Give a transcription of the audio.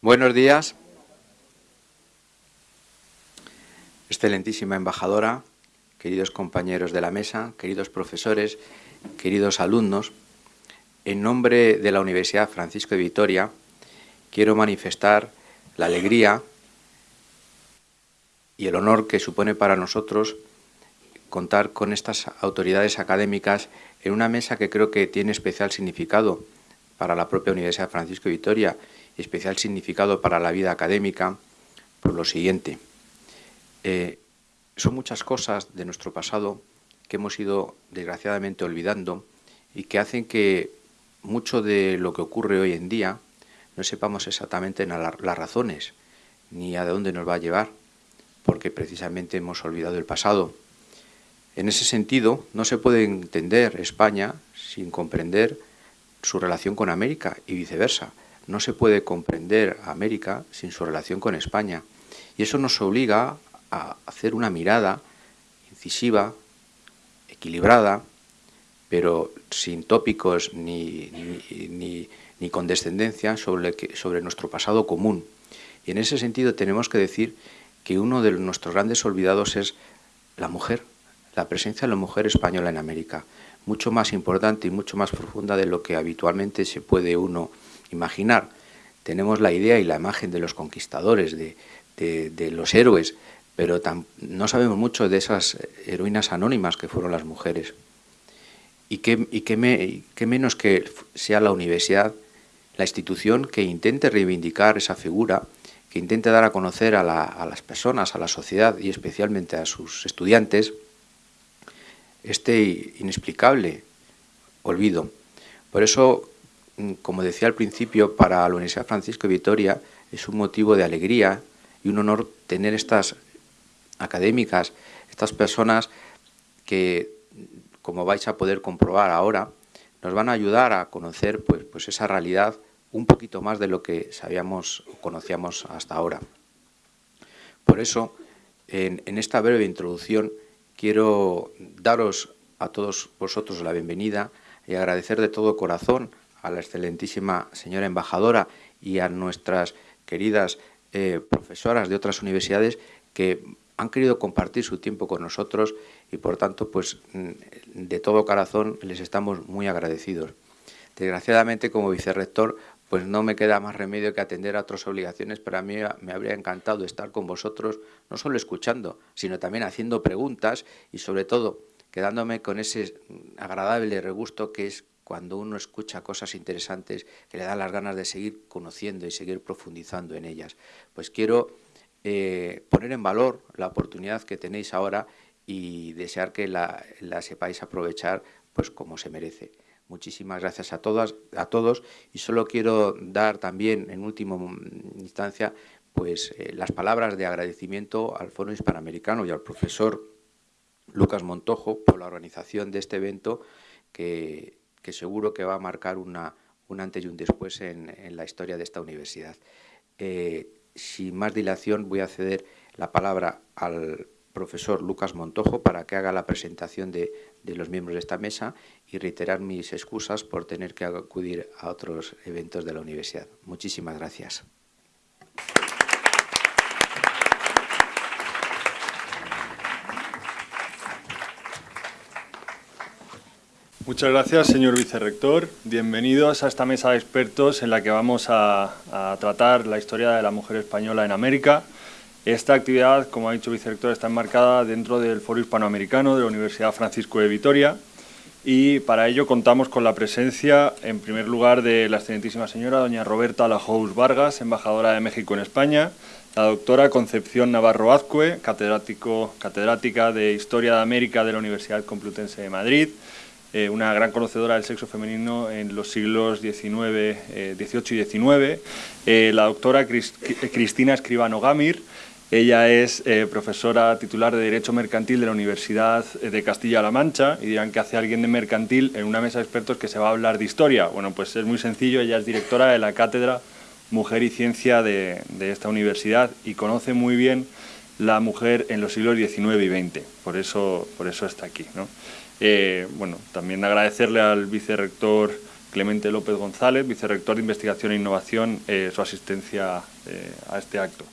Buenos días. Excelentísima embajadora, queridos compañeros de la mesa, queridos profesores, queridos alumnos, en nombre de la Universidad Francisco de Vitoria quiero manifestar la alegría y el honor que supone para nosotros contar con estas autoridades académicas en una mesa que creo que tiene especial significado para la propia Universidad Francisco de Vitoria especial significado para la vida académica por lo siguiente. Eh, son muchas cosas de nuestro pasado que hemos ido desgraciadamente olvidando y que hacen que mucho de lo que ocurre hoy en día no sepamos exactamente las razones ni a dónde nos va a llevar, porque precisamente hemos olvidado el pasado. En ese sentido, no se puede entender España sin comprender su relación con América y viceversa. No se puede comprender América sin su relación con España. Y eso nos obliga a hacer una mirada incisiva, equilibrada, pero sin tópicos ni, ni, ni, condescendencia sobre, sobre nuestro pasado común. Y en ese sentido tenemos que decir que uno de nuestros grandes olvidados es la mujer, la presencia de la mujer española en América, mucho más importante y mucho más profunda de lo que habitualmente se puede uno imaginar. Tenemos la idea y la imagen de los conquistadores, de, los héroes, pero no sabemos mucho de esas heroínas anónimas que fueron las mujeres. Y qué, me, menos que sea la universidad, la institución que intente reivindicar esa figura que intente dar a conocer a, las personas, a la sociedad y especialmente a sus estudiantes este inexplicable olvido. Por eso, como decía al principio, para la Universidad Francisco de Vitoria es un motivo de alegría y un honor tener estas académicas, estas personas que, como vais a poder comprobar ahora, nos van a ayudar a conocer pues, pues esa realidad un poquito más de lo que sabíamos o conocíamos hasta ahora. Por eso, en, esta breve introducción, quiero daros a todos vosotros la bienvenida y agradecer de todo corazón a la excelentísima señora embajadora y a nuestras queridas eh, profesoras de otras universidades que han querido compartir su tiempo con nosotros y por tanto pues mm, de todo corazón les estamos muy agradecidos. Desgraciadamente como vicerrector pues no me queda más remedio que atender a otras obligaciones, pero a mí me habría encantado estar con vosotros, no solo escuchando, sino también haciendo preguntas y sobre todo quedándome con ese agradable regusto que es cuando uno escucha cosas interesantes que le dan las ganas de seguir conociendo y seguir profundizando en ellas. Pues quiero eh, poner en valor la oportunidad que tenéis ahora y desear que la, la sepáis aprovechar pues como se merece. Muchísimas gracias a todas, a todos y solo quiero dar también en última instancia pues eh, las palabras de agradecimiento al Foro Hispanoamericano y al profesor Lucas Montojo por la organización de este evento que, seguro que va a marcar una, un antes y un después en, la historia de esta universidad. Eh, sin más dilación voy a ceder la palabra al profesor Lucas Montojo para que haga la presentación de, los miembros de esta mesa y reiterar mis excusas por tener que acudir a otros eventos de la universidad. Muchísimas gracias. Muchas gracias, señor vicerrector. Bienvenidos a esta mesa de expertos en la que vamos a tratar la historia de la mujer española en América, esta actividad, como ha dicho el vicerrector, está enmarcada dentro del Foro Hispanoamericano de la Universidad Francisco de Vitoria y para ello contamos con la presencia, en primer lugar, de la excelentísima señora doña Roberta Lajous Vargas, embajadora de México en España, la doctora Concepción Navarro Azcue, catedrática de Historia de América de la Universidad Complutense de Madrid, eh, una gran conocedora del sexo femenino en los siglos XIX, XVIII y XIX, eh, la doctora Cristina Escribano Gamir, ella es eh, profesora titular de Derecho Mercantil de la Universidad de Castilla-La Mancha y dirán que hace alguien de mercantil en una mesa de expertos que se va a hablar de historia. Bueno, pues es muy sencillo, ella es directora de la Cátedra Mujer y Ciencia de, esta universidad y conoce muy bien la mujer en los siglos XIX y XX, por eso, por eso está aquí. Eh, bueno, también agradecerle al vicerrector Clemente López González, vicerrector de Investigación e Innovación, su asistencia a este acto.